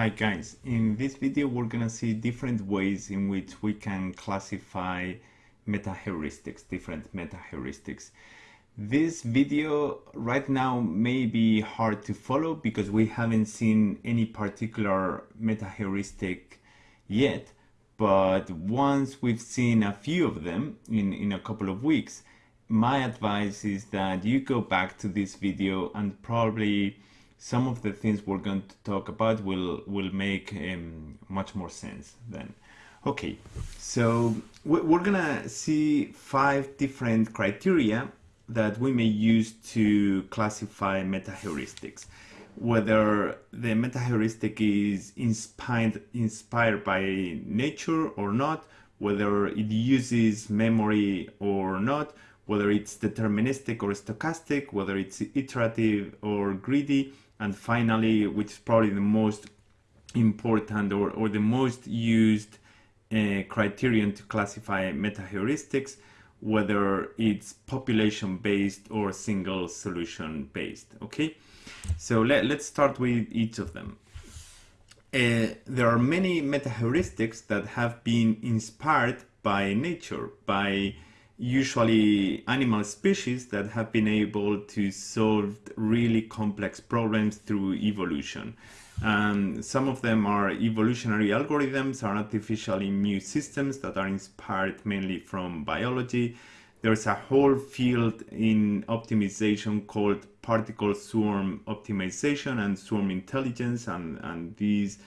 Hi guys, in this video we're gonna see different ways in which we can classify meta-heuristics, different meta-heuristics. This video right now may be hard to follow because we haven't seen any particular meta-heuristic yet, but once we've seen a few of them in, in a couple of weeks, my advice is that you go back to this video and probably some of the things we're going to talk about will will make um, much more sense then. Okay, so we're gonna see five different criteria that we may use to classify meta-heuristics. Whether the meta-heuristic is inspired, inspired by nature or not, whether it uses memory or not, whether it's deterministic or stochastic, whether it's iterative or greedy, and finally, which is probably the most important or, or the most used uh, criterion to classify meta-heuristics, whether it's population-based or single solution-based, okay? So let, let's start with each of them. Uh, there are many meta-heuristics that have been inspired by nature, by usually animal species that have been able to solve really complex problems through evolution. Um, some of them are evolutionary algorithms, are artificial immune systems that are inspired mainly from biology. There's a whole field in optimization called particle swarm optimization and swarm intelligence, and, and these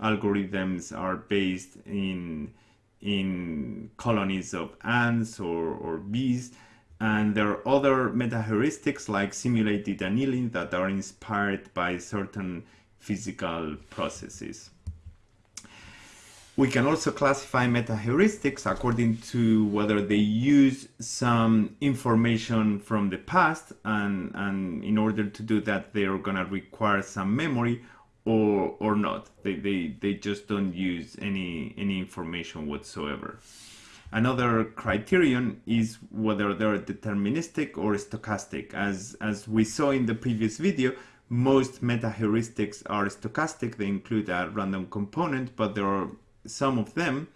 algorithms are based in in colonies of ants or, or bees. And there are other meta-heuristics like simulated annealing that are inspired by certain physical processes. We can also classify meta-heuristics according to whether they use some information from the past and, and in order to do that they're going to require some memory or or not. They, they, they just don't use any any information whatsoever. Another criterion is whether they're deterministic or stochastic. As, as we saw in the previous video, most meta-heuristics are stochastic. They include a random component, but there are some of them,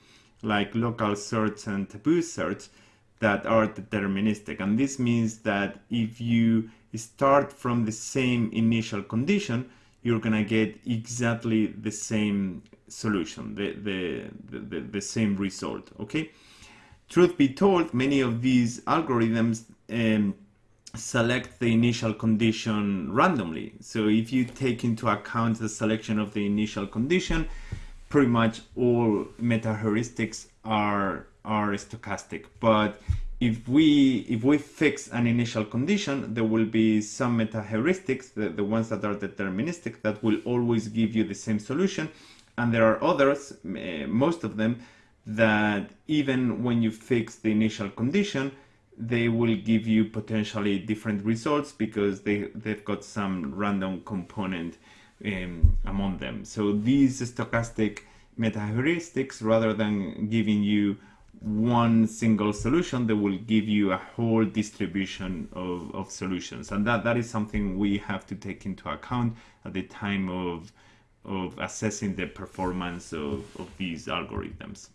like local search and taboo search, that are deterministic. And this means that if you start from the same initial condition, you're gonna get exactly the same solution, the, the, the, the, same result, okay? Truth be told, many of these algorithms um, select the initial condition randomly. So if you take into account the selection of the initial condition, pretty much all meta-heuristics are, are stochastic. But if we if we fix an initial condition, there will be some meta-heuristics, the, the ones that are deterministic, that will always give you the same solution. And there are others, uh, most of them, that even when you fix the initial condition, they will give you potentially different results because they, they've got some random component um, among them. So these stochastic meta-heuristics, rather than giving you one single solution that will give you a whole distribution of, of solutions. And that that is something we have to take into account at the time of of assessing the performance of, of these algorithms.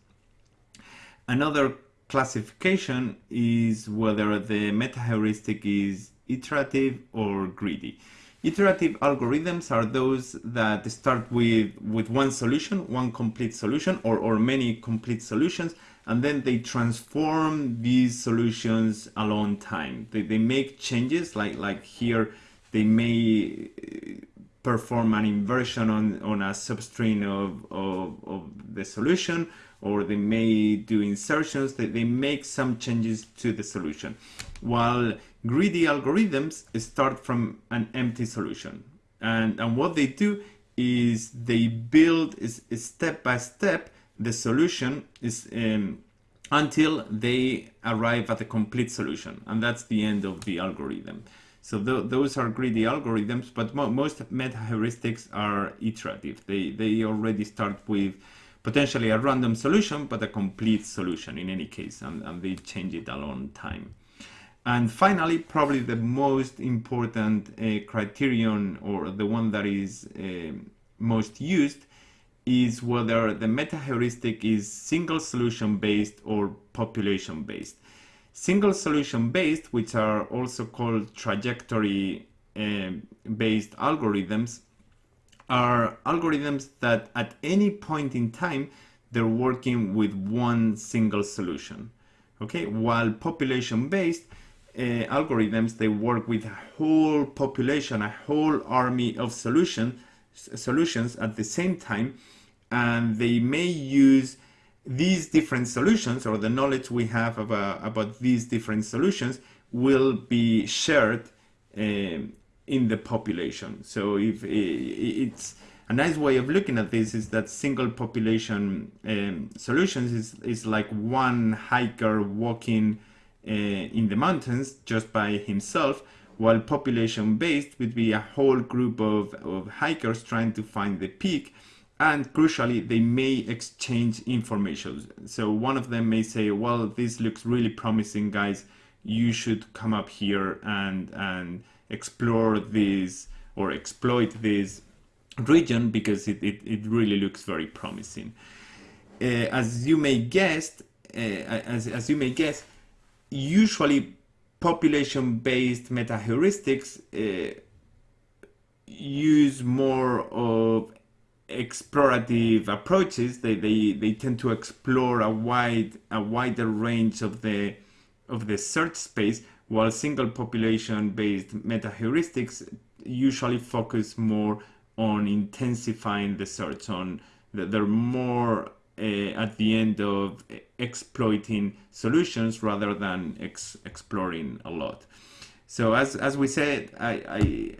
Another classification is whether the meta heuristic is iterative or greedy Iterative algorithms are those that start with, with one solution, one complete solution, or, or many complete solutions, and then they transform these solutions along time. They, they make changes, like, like here, they may uh, perform an inversion on, on a substring of, of, of the solution, or they may do insertions, they, they make some changes to the solution. While greedy algorithms start from an empty solution. And, and what they do is they build is, is step by step the solution is um, until they arrive at a complete solution. And that's the end of the algorithm. So th those are greedy algorithms but mo most meta heuristics are iterative. They they already start with potentially a random solution but a complete solution in any case and, and they change it along time and finally probably the most important uh, criterion or the one that is uh, most used is whether the meta heuristic is single solution based or population based. Single solution based, which are also called trajectory uh, based algorithms, are algorithms that at any point in time they're working with one single solution. Okay, while population based uh, algorithms they work with a whole population, a whole army of solution, solutions at the same time, and they may use these different solutions or the knowledge we have about, about these different solutions will be shared um, in the population. So if it's a nice way of looking at this is that single population um, solutions is, is like one hiker walking uh, in the mountains just by himself, while population based would be a whole group of, of hikers trying to find the peak and crucially they may exchange information. So one of them may say well this looks really promising guys. You should come up here and and explore this or exploit this region because it, it, it really looks very promising. Uh, as you may guess uh, as, as you may guess usually population based meta heuristics uh, use more of explorative approaches. They, they they tend to explore a wide a wider range of the of the search space while single population based meta heuristics usually focus more on intensifying the search on they're more Uh, at the end of exploiting solutions rather than ex exploring a lot so as as we said i i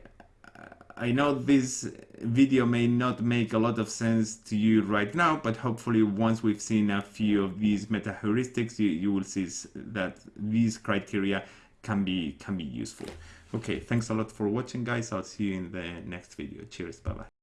I know this video may not make a lot of sense to you right now, but hopefully once we've seen a few of these meta heuristics, you, you will see that these criteria can be can be useful. Okay, thanks a lot for watching guys. I'll see you in the next video. Cheers, bye bye.